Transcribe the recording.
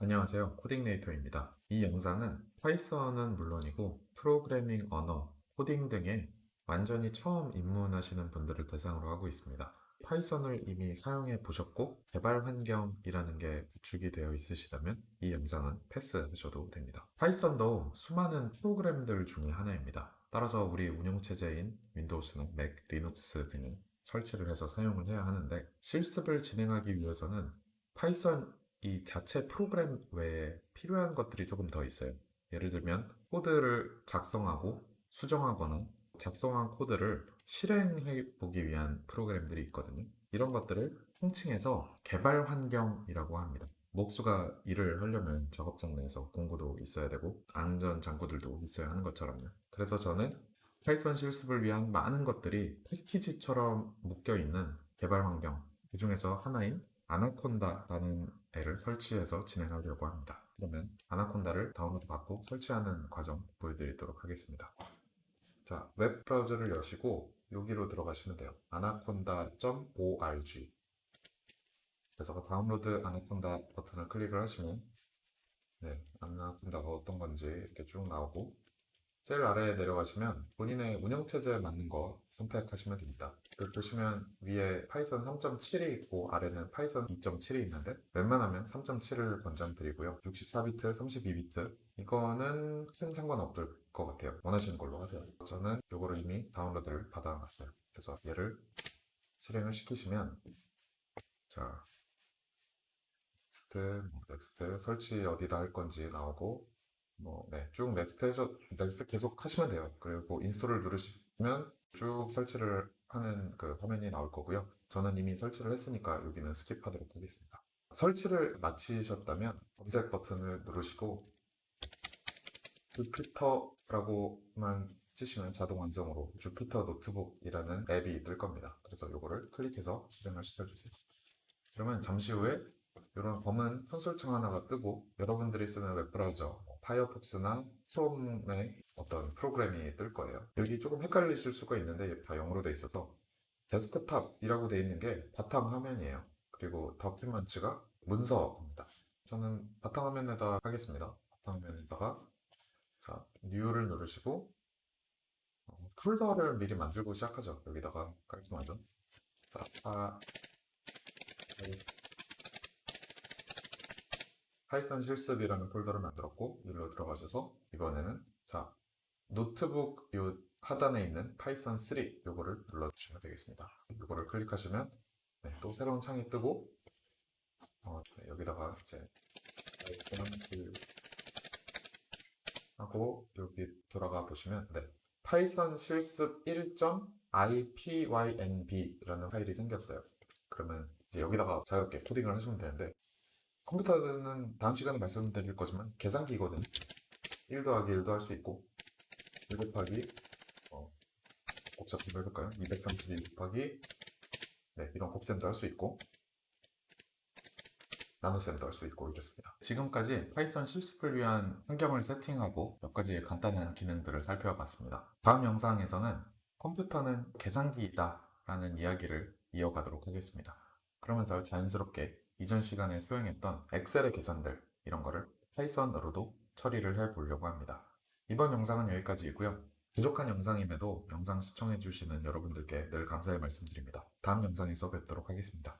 안녕하세요. 코딩네이터입니다. 이 영상은 파이썬은 물론이고 프로그래밍 언어, 코딩 등에 완전히 처음 입문하시는 분들을 대상으로 하고 있습니다. 파이썬을 이미 사용해 보셨고 개발 환경이라는 게 구축이 되어 있으시다면 이 영상은 패스하셔도 됩니다. 파이썬도 수많은 프로그램들 중에 하나입니다. 따라서 우리 운영체제인 Windows나 맥, 리눅스 등을 설치를 해서 사용을 해야 하는데 실습을 진행하기 위해서는 파이썬 이 자체 프로그램 외에 필요한 것들이 조금 더 있어요. 예를 들면 코드를 작성하고 수정하거나 작성한 코드를 실행해 보기 위한 프로그램들이 있거든요. 이런 것들을 통칭해서 개발 환경이라고 합니다. 목수가 일을 하려면 작업장 내에서 공구도 있어야 되고 안전 장구들도 있어야 하는 것처럼요. 그래서 저는 파이썬 실습을 위한 많은 것들이 패키지처럼 묶여 있는 개발 환경 그 중에서 하나인 아나콘다라는 애를 설치해서 진행하려고 합니다. 그러면 아나콘다를 다운로드 받고 설치하는 과정 보여드리도록 하겠습니다. 자, 웹 브라우저를 여시고 여기로 들어가시면 돼요. anaconda.org 그래서 다운로드 아나콘다 버튼을 클릭을 하시면 네, 아나콘다가 어떤 건지 이렇게 쭉 나오고 제일 아래에 내려가시면 본인의 운영체제에 맞는 거 선택하시면 됩니다. 여기 보시면 위에 파이썬 3.7이 있고 아래는 파이썬 2.7이 있는데 웬만하면 3.7을 권장드리고요. 64비트, 32비트 이거는 큰 상관없을 것 같아요. 원하시는 걸로 하세요. 저는 이거를 이미 다운로드를 받아놨어요. 그래서 얘를 실행을 시키시면 자 next, 뭐 next 설치 어디다 할 건지 나오고 뭐, 네, 쭉 next 해서, next 계속 하시면 돼요. 그리고 install을 누르시면 쭉 설치를 하는 그 화면이 나올 거고요. 저는 이미 설치를 했으니까 여기는 skip하도록 하겠습니다. 설치를 마치셨다면 검색 버튼을 누르시고 주피터라고만 치시면 자동 완성으로 주피터 노트북이라는 앱이 뜰 겁니다. 그래서 이거를 클릭해서 실행을 시켜주세요. 그러면 잠시 후에 이런 검은 콘솔창 하나가 뜨고 여러분들이 쓰는 웹브라우저 파이어폭스나 크롬의 어떤 프로그램이 뜰 거예요. 여기 조금 헷갈리실 수가 있는데 다 영어로 돼 있어서 Desktop이라고 돼 있는 게 바탕 화면이에요. 그리고 Documents가 문서입니다. 저는 바탕 화면에다 하겠습니다. 바탕 화면에다가 자 New를 누르시고 어, 폴더를 미리 만들고 시작하죠. 여기다가 깔끔하죠. 자, 아, 파이썬 실습이라는 폴더를 만들었고 여기로 들어가셔서 이번에는 자 노트북 요 하단에 있는 파이썬 3 요거를 눌러주시면 되겠습니다. 요거를 클릭하시면 네, 또 새로운 창이 뜨고 어, 네, 여기다가 이제 파이썬 2 하고 여기 돌아가 보시면 네, 파이썬 실습 1.ipynb라는 파일이 생겼어요. 그러면 이제 여기다가 자유롭게 코딩을 하시면 되는데 컴퓨터는 다음 시간에 말씀드릴 거지만 계산기거든요. 1 더하기 1도 할 수 있고 1 곱하기 어, 곱셈 한번 해볼까요? 232 곱하기 네, 이런 곱셈도 할 수 있고 나눗셈도 할 수 있고 이렇습니다. 지금까지 파이썬 실습을 위한 환경을 세팅하고 몇 가지 간단한 기능들을 살펴봤습니다. 다음 영상에서는 컴퓨터는 계산기이다 라는 이야기를 이어가도록 하겠습니다. 그러면서 자연스럽게 이전 시간에 수행했던 엑셀의 계산들 이런 거를 파이썬으로도 처리를 해 보려고 합니다. 이번 영상은 여기까지이고요. 부족한 영상임에도 영상 시청해 주시는 여러분들께 늘 감사의 말씀드립니다. 다음 영상에서 뵙도록 하겠습니다.